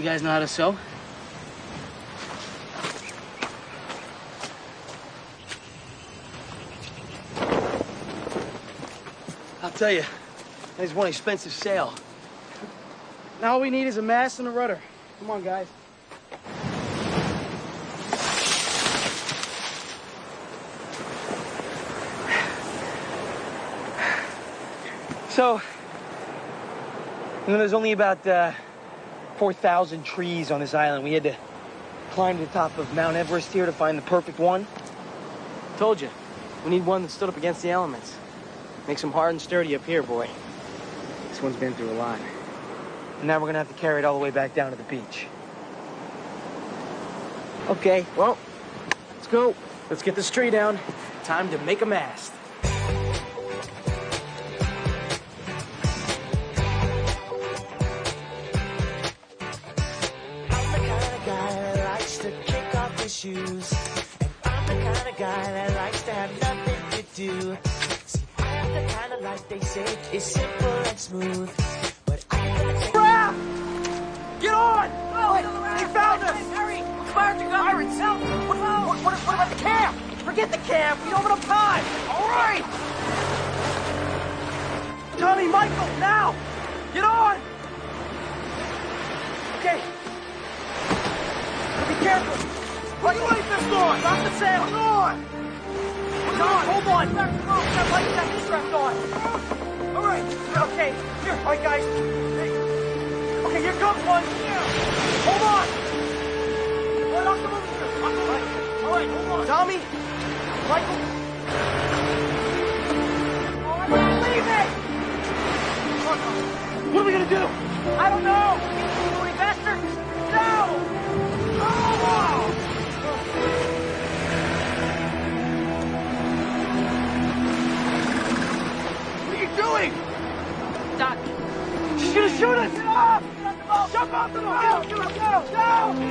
You guys know how to sew? I'll tell you, that is one expensive sail. Now all we need is a mast and a rudder. Come on, guys. So, you know, there's only about uh, 4,000 trees on this island. We had to climb to the top of Mount Everest here to find the perfect one. Told you, we need one that stood up against the elements. Makes them hard and sturdy up here, boy. This one's been through a lot. And now we're gonna have to carry it all the way back down to the beach. Okay, well, let's go. Let's get this tree down. Time to make a mast. Kick off his shoes. And I'm the kind of guy that likes to have nothing to do. See, I have the kind of life they say is simple and smooth. But I ain't gonna take Crap! Get on! Oh, they found us! Hurry! Are coming! Pirates! What, what, what, what about the camp? Forget the camp. We don't have enough time. All right. Tommy, Michael, now! Get on! Okay. Be careful. Sail. Hang on. Hang on. Hold on. That vest strapped on. All right. Okay. Here. All right, guys. Okay, here comes one. Hold on. All right, I'll come over here. All right. All right, hold on. Tommy. Michael. All right, leave it. What are we gonna do? I don't know. She's gonna shoot us! Jump off the boat! Go, go, go!